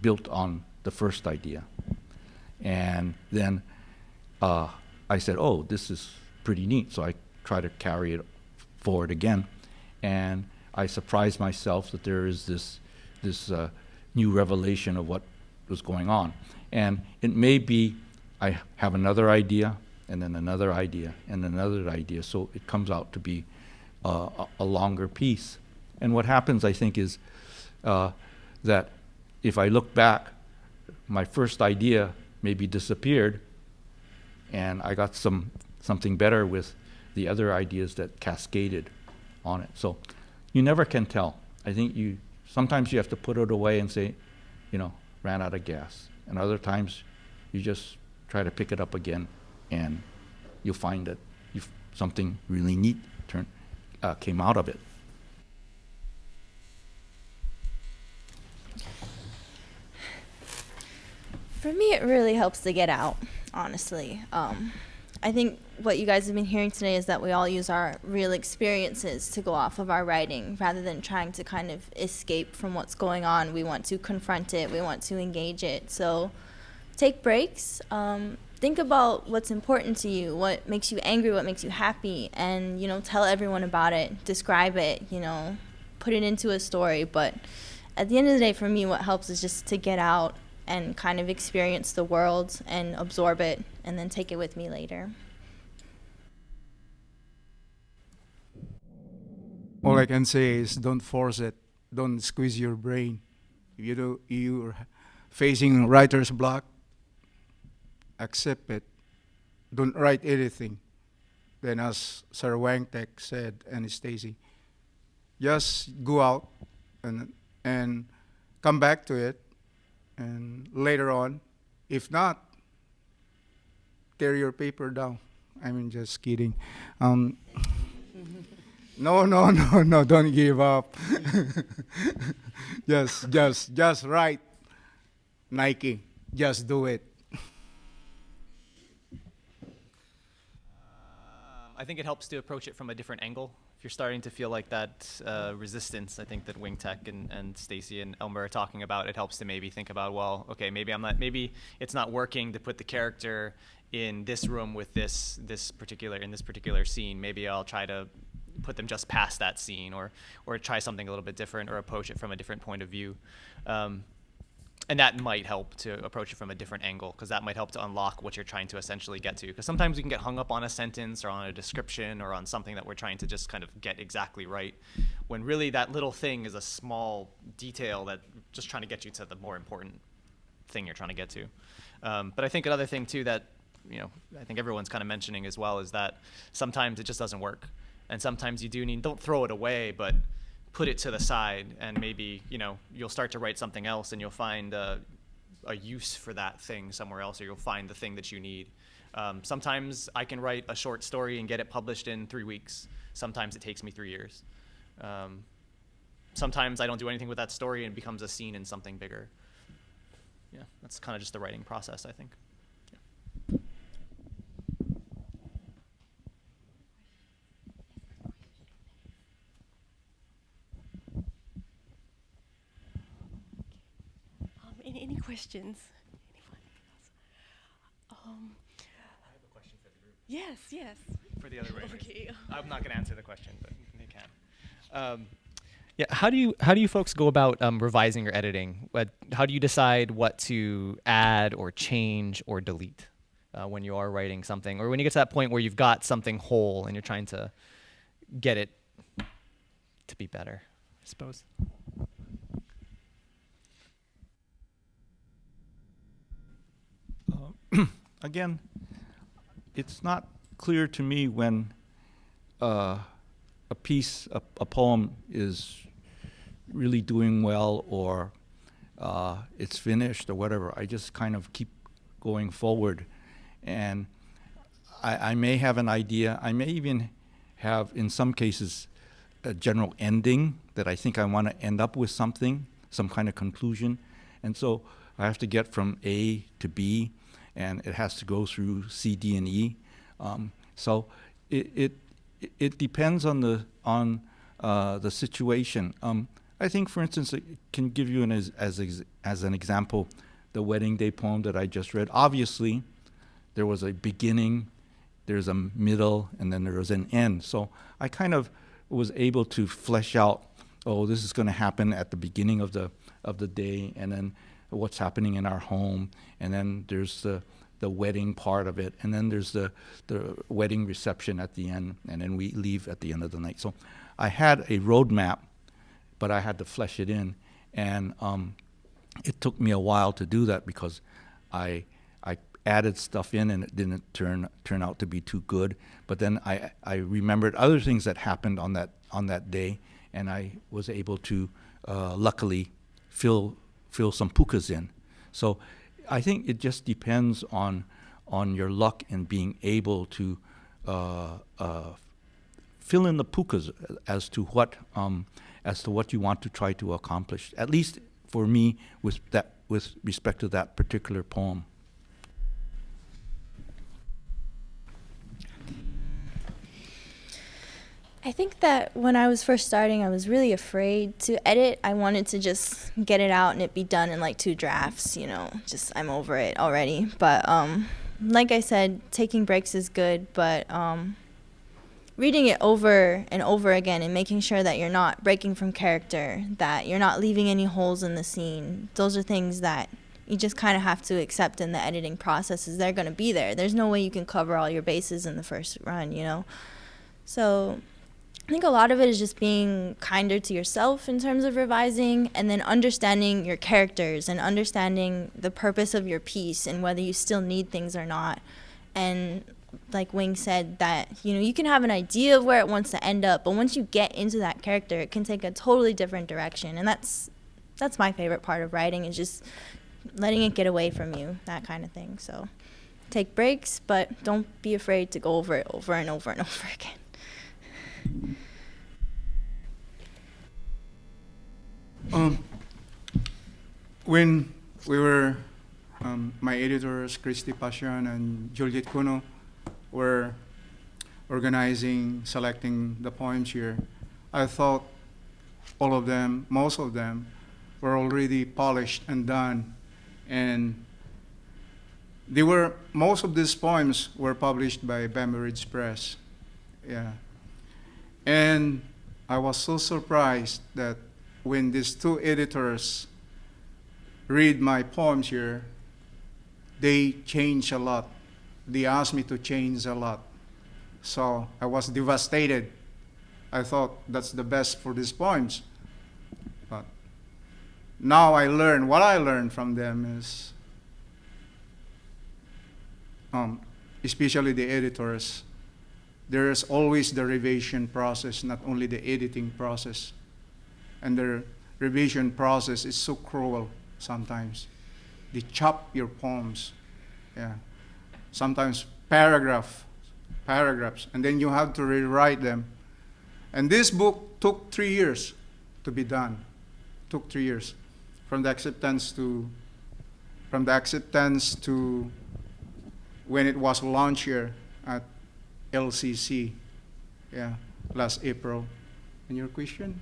built on the first idea, and then uh, I said, "Oh, this is pretty neat." So I try to carry it forward again, and I surprised myself that there is this this uh, new revelation of what was going on, and it may be I have another idea, and then another idea, and another idea, so it comes out to be uh, a, a longer piece. And what happens, I think, is uh, that if I look back, my first idea maybe disappeared, and I got some something better with the other ideas that cascaded on it. So you never can tell. I think you sometimes you have to put it away and say, you know, ran out of gas, and other times you just try to pick it up again, and you'll find that something really neat turn uh, came out of it. For me, it really helps to get out, honestly. Um, I think what you guys have been hearing today is that we all use our real experiences to go off of our writing rather than trying to kind of escape from what's going on. We want to confront it, we want to engage it. So take breaks. Um, think about what's important to you, what makes you angry, what makes you happy, and you know, tell everyone about it, describe it, you know, put it into a story. But at the end of the day, for me, what helps is just to get out and kind of experience the world and absorb it and then take it with me later. All I can say is don't force it. Don't squeeze your brain. If you you're facing writer's block, accept it. Don't write anything. Then, as Sir Wing-Tek said, and Stacy, just go out and and come back to it and later on, if not, tear your paper down. I mean, just kidding. Um, no, no, no, no, don't give up. just, just, just write. Nike, just do it. I think it helps to approach it from a different angle. You're starting to feel like that uh, resistance, I think that Wing-Tek and, and Stacy and Elmer are talking about, it helps to maybe think about, well, okay, maybe I'm not, maybe it's not working to put the character in this room with this this particular in this particular scene. Maybe I'll try to put them just past that scene, or or try something a little bit different, or approach it from a different point of view. Um, and that might help to approach it from a different angle because that might help to unlock what you're trying to essentially get to. Because sometimes we can get hung up on a sentence or on a description or on something that we're trying to just kind of get exactly right when really that little thing is a small detail that just trying to get you to the more important thing you're trying to get to. Um, but i think another thing too that you know i think everyone's kind of mentioning as well is that sometimes it just doesn't work. And sometimes you do need don't throw it away, but put it to the side, and maybe you know you'll start to write something else, and you'll find a, a use for that thing somewhere else, or you'll find the thing that you need. Um, sometimes I can write a short story and get it published in three weeks. Sometimes it takes me three years. Um, sometimes I don't do anything with that story and it becomes a scene in something bigger. Yeah, that's kind of just the writing process, I think. Um, any, any questions? Anyone else? Um, yes, yes. For the other writers. Okay. I'm not going to answer the question, but they can. Um, yeah, how do you how do you folks go about um, revising or editing? What, how do you decide what to add or change or delete uh, when you are writing something, or when you get to that point where you've got something whole and you're trying to get it to be better? I suppose. Uh, again, it's not clear to me when uh, a piece, a, a, poem is really doing well or uh, it's finished or whatever. I just kind of keep going forward. And I, I may have an idea. I may even have, in some cases, a general ending that I think I want to end up with something, some kind of conclusion. And so I have to get from A to B, and it has to go through C, D, and E. Um, so it, it it depends on the on uh, the situation. Um, I think, for instance, it can give you an as as as an example, the wedding day poem that I just read. Obviously, there was a beginning, there's a middle, and then there was an end. So I kind of was able to flesh out. Oh, this is going to happen at the beginning of the of the day, and then what's happening in our home, and then there's the the wedding part of it, and then there's the the wedding reception at the end, and then we leave at the end of the night. So I had a roadmap, but I had to flesh it in, and um, it took me a while to do that because I I added stuff in and it didn't turn turn out to be too good. But then I I remembered other things that happened on that on that day, and I was able to uh, luckily fill fill some pukas in. So I think it just depends on on your luck in being able to uh, uh, fill in the pukas as to what um, as to what you want to try to accomplish. At least for me, with that with respect to that particular poem. I think that when I was first starting, I was really afraid to edit. I wanted to just get it out and it be done in like two drafts, you know, just I'm over it already. But um, like I said, taking breaks is good, but um, reading it over and over again and making sure that you're not breaking from character, that you're not leaving any holes in the scene, those are things that you just kind of have to accept in the editing process is they're going to be there. There's no way you can cover all your bases in the first run, you know. So I think a lot of it is just being kinder to yourself in terms of revising and then understanding your characters and understanding the purpose of your piece and whether you still need things or not. And like Wing said that, you know, you can have an idea of where it wants to end up, but once you get into that character, it can take a totally different direction. And that's that's my favorite part of writing is just letting it get away from you, that kind of thing. So take breaks, but don't be afraid to go over it over and over and over again. Um, when we were, um, my editors, Christy Passion and Juliet Kono, were organizing, selecting the poems here, I thought all of them, most of them, were already polished and done. And they were, most of these poems were published by Bamboo Ridge Press. Yeah. And I was so surprised that when these two editors read my poems here, they change a lot. They asked me to change a lot. So I was devastated. I thought that's the best for these poems. But now I learn, what I learned from them is, um, especially the editors, there's always the revision process, not only the editing process. And the revision process is so cruel sometimes. They chop your poems, yeah. Sometimes paragraph, paragraphs, and then you have to rewrite them. And this book took three years to be done. Took three years, from the acceptance to, from the acceptance to when it was launched here at LCC, yeah, last April. And your question?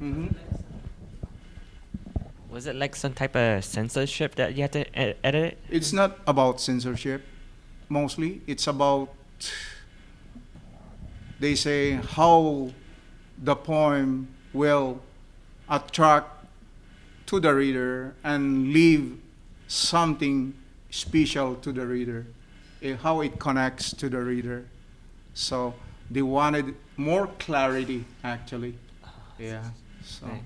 Mm-hmm. Was it like some type of censorship that you had to edit? It's not about censorship, mostly. It's about, they say, how the poem will attract to the reader and leave something special to the reader, how it connects to the reader. So they wanted more clarity, actually. Yeah. So Right.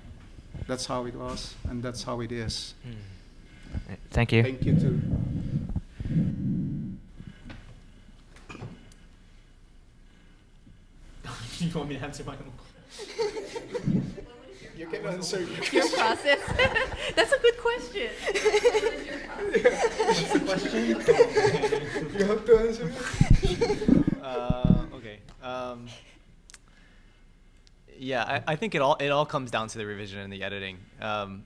that's how it was, and that's how it is. Uh, Thank you. Thank you too. you want me to answer my own? You can answer. Your process. That's a good question. You have to answer. uh, okay. Um, yeah, I, I think it all it all comes down to the revision and the editing. Um,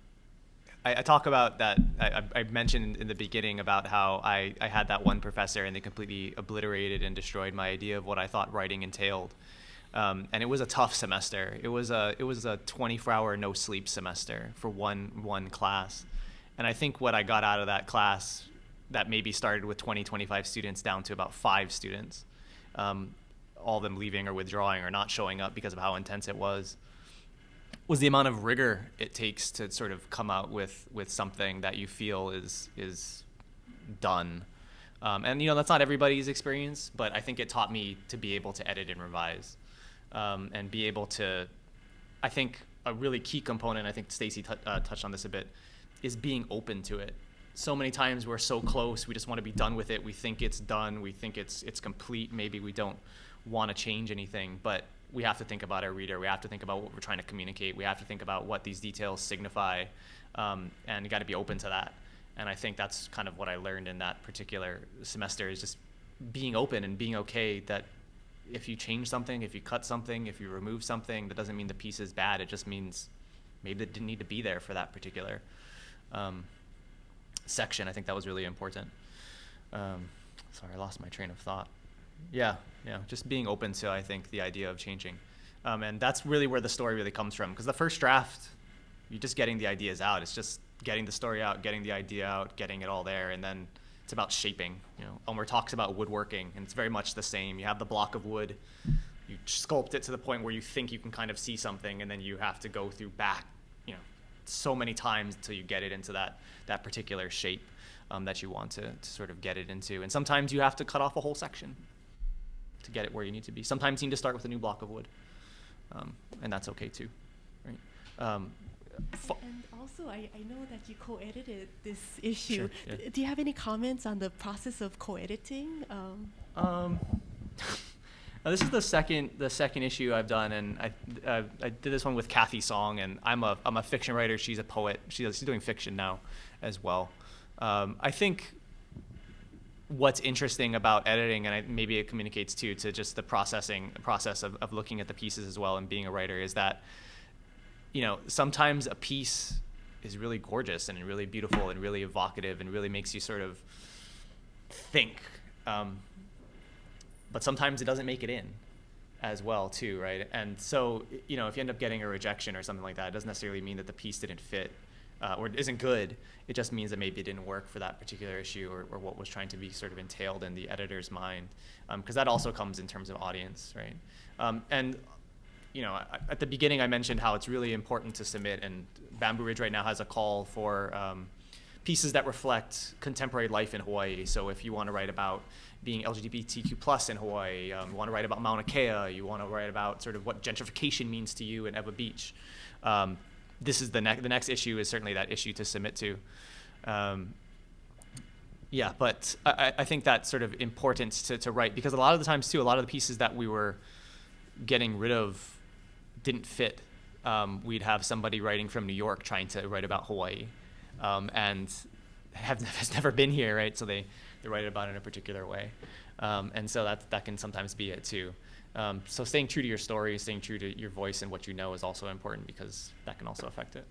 I, I talk about that. I, I- I mentioned in the beginning about how I, I had that one professor and they completely obliterated and destroyed my idea of what I thought writing entailed. Um, and it was a tough semester. It was a it was a 24-hour no sleep semester for one one class. And I think what I got out of that class that maybe started with 20, 25 students down to about five students, um, all of them leaving or withdrawing or not showing up because of how intense it was, was the amount of rigor it takes to sort of come out with, with something that you feel is, is done. Um, and you know that's not everybody's experience, but I think it taught me to be able to edit and revise, um, and be able to. I think a really key component. I think Stacy uh, touched on this a bit, is being open to it. So many times we're so close, we just want to be done with it. We think it's done. We think it's it's complete. Maybe we don't want to change anything, but we have to think about our reader. We have to think about what we're trying to communicate. We have to think about what these details signify, um, and you got to be open to that. And I think that's kind of what I learned in that particular semester is just being open and being okay that if you change something, if you cut something, if you remove something, that doesn't mean the piece is bad. It just means maybe it didn't need to be there for that particular um, section. I think that was really important. Um, sorry, I lost my train of thought. Yeah, yeah, just being open to I think the idea of changing, um, and that's really where the story really comes from. Because the first draft, you're just getting the ideas out. It's just getting the story out, getting the idea out, getting it all there, and then it's about shaping. You know, Elmer talks about woodworking, and it's very much the same. You have the block of wood, you sculpt it to the point where you think you can kind of see something, and then you have to go through back, you know, so many times until you get it into that that particular shape um, that you want to, to sort of get it into. And sometimes you have to cut off a whole section to get it where you need to be. Sometimes you need to start with a new block of wood, um, and that's okay too, right? Um, fo- And also, I, I know that you co-edited this issue. Sure, yeah. D- Do you have any comments on the process of co-editing? Um, Um, this is the second the second issue I've done, and I uh, I did this one with Cathy Song, and I'm a I'm a fiction writer. She's a poet. She she's doing fiction now, as well. Um, I think what's interesting about editing, and I, maybe it communicates too to just the processing process of, of looking at the pieces as well and being a writer, is that you know sometimes a piece is really gorgeous and really beautiful and really evocative and really makes you sort of think. Um, but sometimes it doesn't make it in as well too right and so you know if you end up getting a rejection or something like that it doesn't necessarily mean that the piece didn't fit uh, or isn't good it just means that maybe it didn't work for that particular issue or, or what was trying to be sort of entailed in the editor's mind because that also comes in terms of audience right um, and you know, at the beginning, I mentioned how it's really important to submit, and Bamboo Ridge right now has a call for um, pieces that reflect contemporary life in Hawaii. So if you want to write about being LGBTQ plus in Hawaii, um, you want to write about Mauna Kea, you want to write about sort of what gentrification means to you in Ewa Beach. Um, this is the next. The next issue is certainly that issue to submit to. Um, Yeah, but I, I- I think that's sort of important to, to write because a lot of the times too, a lot of the pieces that we were getting rid of didn't fit. Um, we'd have somebody writing from New York trying to write about Hawaii, um, and have has never been here, right? So they they write about it in a particular way, um, and so that that can sometimes be it too. Um, so staying true to your story, staying true to your voice and what you know is also important because that can also affect it.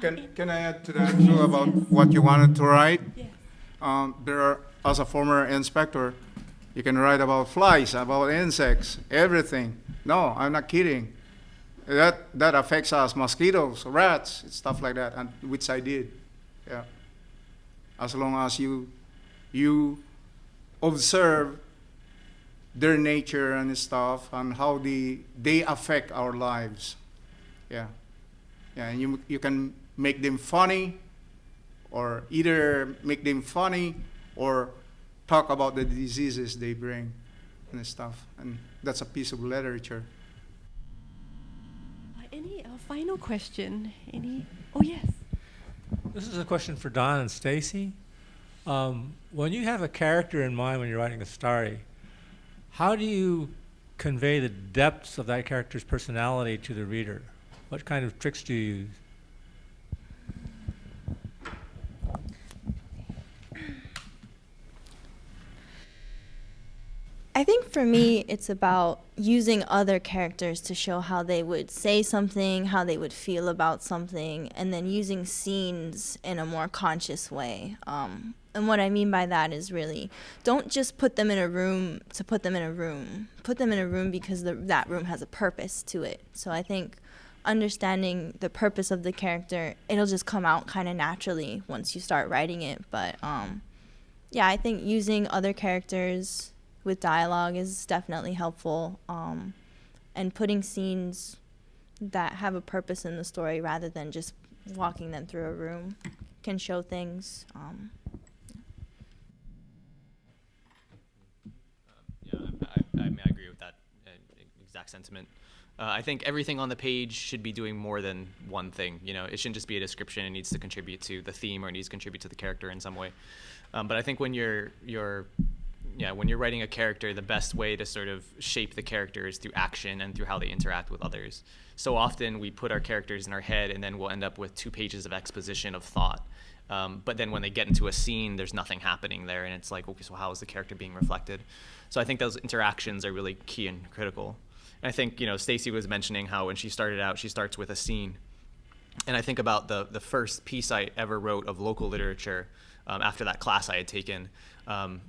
Can, can I add to that too about what you wanted to write? Yes. Um, there are, as a former inspector, you can write about flies, about insects, everything. No, I'm not kidding. That, that affects us, mosquitoes, rats, stuff like that, and which I did. Yeah. As long as you, you observe their nature and stuff and how the, they affect our lives. Yeah. Yeah, and you, you can make them funny, or either make them funny, or talk about the diseases they bring and stuff. And that's a piece of literature. Uh, any uh, final question? Any? Oh yes. This is a question for Don and Stacy. Um, when you have a character in mind when you're writing a story, how do you convey the depths of that character's personality to the reader? What kind of tricks do you use? I think for me, it's about using other characters to show how they would say something, how they would feel about something, and then using scenes in a more conscious way. Um, and what I mean by that is really don't just put them in a room to put them in a room. Put them in a room because the, that room has a purpose to it. So I think understanding the purpose of the character, it'll just come out kind of naturally once you start writing it. But um, yeah, I think using other characters with dialogue is definitely helpful. Um, and putting scenes that have a purpose in the story rather than just walking them through a room can show things. Um, Yeah, I, agree with that uh, exact sentiment. Uh, I think everything on the page should be doing more than one thing. You know, it shouldn't just be a description. It needs to contribute to the theme or it needs to contribute to the character in some way. Um, but I think when you're you're yeah, when you're writing a character, the best way to sort of shape the character is through action and through how they interact with others. So often we put our characters in our head and then we'll end up with two pages of exposition of thought. Um, but then when they get into a scene, there's nothing happening there, and it's like, okay, so how is the character being reflected? So I think those interactions are really key and critical. And I think you know, Stacy was mentioning how when she started out, she starts with a scene, and I think about the the first piece I ever wrote of local literature um, after that class I had taken. Um,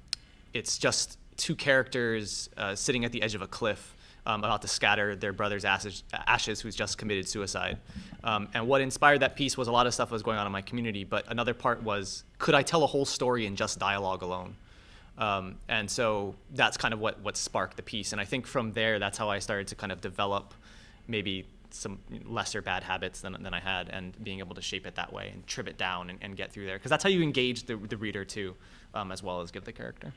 it's just two characters uh, sitting at the edge of a cliff um, about to scatter their brother's ashes, ashes who's just committed suicide. Um, and what inspired that piece was a lot of stuff was going on in my community, but another part was could I tell a whole story in just dialogue alone? Um, and so that's kind of what, what sparked the piece. And I think from there, that's how I started to kind of develop maybe some lesser bad habits than, than I had and being able to shape it that way and trim it down and, and get through there. Because that's how you engage the, the reader too, um, as well as give the character.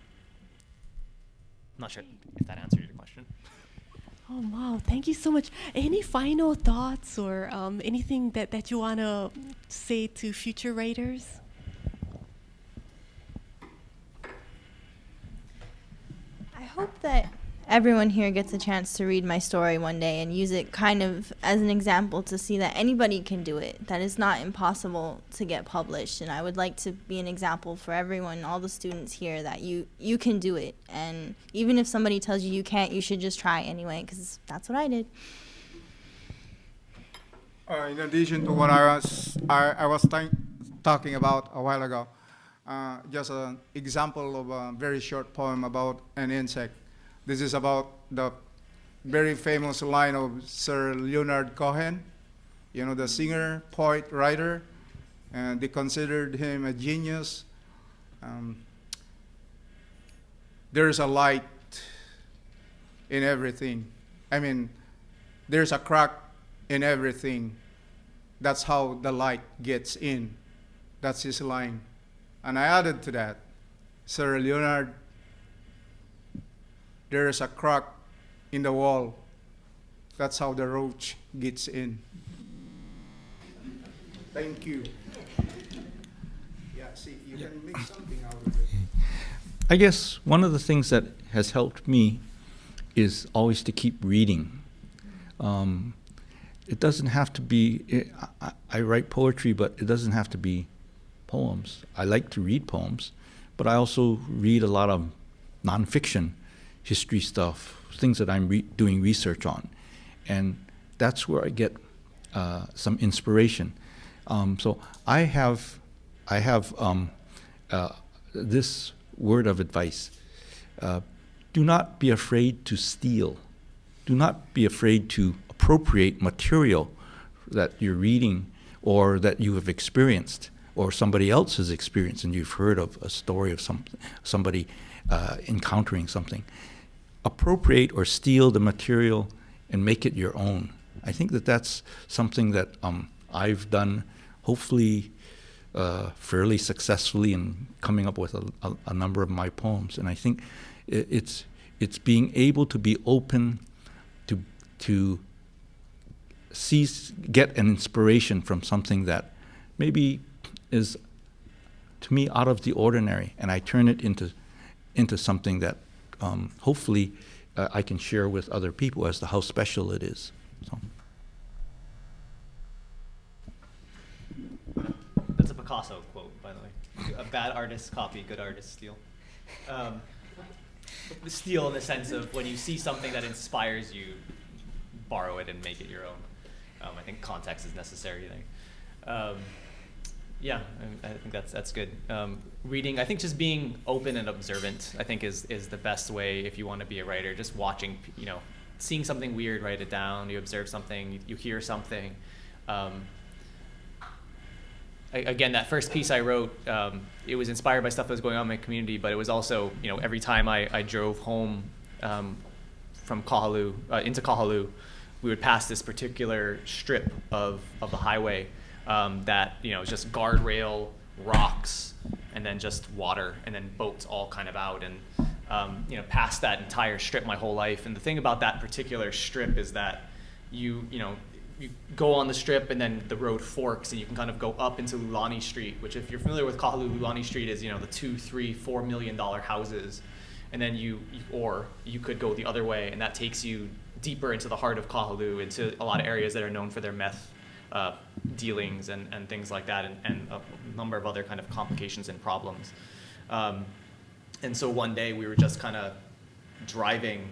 I'm not sure if that answered your question. Oh wow! Thank you so much. Any final thoughts or um, anything that, that you want to say to future writers? I hope that everyone here gets a chance to read my story one day and use it kind of as an example to see that anybody can do it, that it's not impossible to get published. And I would like to be an example for everyone, all the students here, that you, you can do it. And even if somebody tells you you can't, you should just try anyway, because that's what I did. Uh, in addition to what I was, I, I was talking about a while ago, uh, just an example of a very short poem about an insect. This is about the very famous line of Sir Leonard Cohen, you know, the singer, poet, writer, and they considered him a genius. Um, there's a light in everything. I mean, there's a crack in everything. That's how the light gets in. That's his line. And I added to that, Sir Leonard, there is a crack in the wall. That's how the roach gets in. Thank you. Yeah. see, you can make something out of it. I guess one of the things that has helped me is always to keep reading. Um, it doesn't have to be, it, I, I write poetry, but it doesn't have to be poems. I like to read poems, but I also read a lot of nonfiction, history stuff, things that I'm re doing research on. And that's where I get uh, some inspiration. Um, so I have, I have um, uh, this word of advice. Uh, do not be afraid to steal. Do not be afraid to appropriate material that you're reading or that you have experienced or somebody else has experienced and you've heard of a story of some, somebody uh, encountering something. Appropriate or steal the material and make it your own. I think that that's something that um, I've done, hopefully uh, fairly successfully in coming up with a, a, a number of my poems. And I think i it's it's being able to be open to to see get an inspiration from something that maybe is to me out of the ordinary, and I turn it into into something that um, hopefully uh, I can share with other people as to how special it is. So. That's a Picasso quote, by the way. A bad artist copy, good artist steal. Um, steal in the sense of when you see something that inspires you, borrow it and make it your own. Um, I think context is necessary there. Yeah, I, think that's that's good. Um, reading, I think just being open and observant, I think is is the best way if you want to be a writer. Just watching, you know, seeing something weird, write it down. You observe something, you, you hear something. Um, I, again, that first piece I wrote, um, it was inspired by stuff that was going on in my community, but it was also, you know, every time I, I drove home um, from Kahaluu uh, into Kahaluu, we would pass this particular strip of of the highway um, that you know just guardrail, rocks, and then just water, and then boats all kind of out, and um, you know past that entire strip my whole life. And the thing about that particular strip is that you you know you go on the strip and then the road forks and you can kind of go up into Lulani Street, which if you're familiar with Kahaluu, Lulani Street is you know the two, three, four million dollar houses, and then you or you could go the other way and that takes you deeper into the heart of Kahaluu, into a lot of areas that are known for their meth uh, dealings and, and things like that, and, and a number of other kind of complications and problems. Um, and so one day we were just kind of driving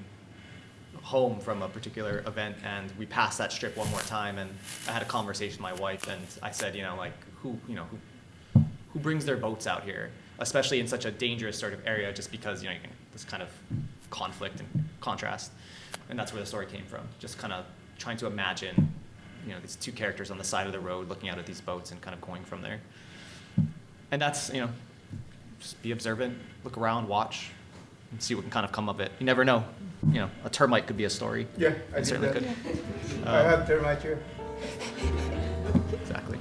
home from a particular event, and we passed that strip one more time, and I had a conversation with my wife, and I said, you know, like who, you know, who, who brings their boats out here, especially in such a dangerous sort of area, just because you know this kind of conflict and contrast, and that's where the story came from. Just kind of trying to imagine you know, these two characters on the side of the road looking out at these boats and kind of going from there. And that's, you know, just be observant, look around, watch, and see what can kind of come of it. You never know. You know, a termite could be a story. Yeah, I certainly that. could. I Um, have termite here. exactly.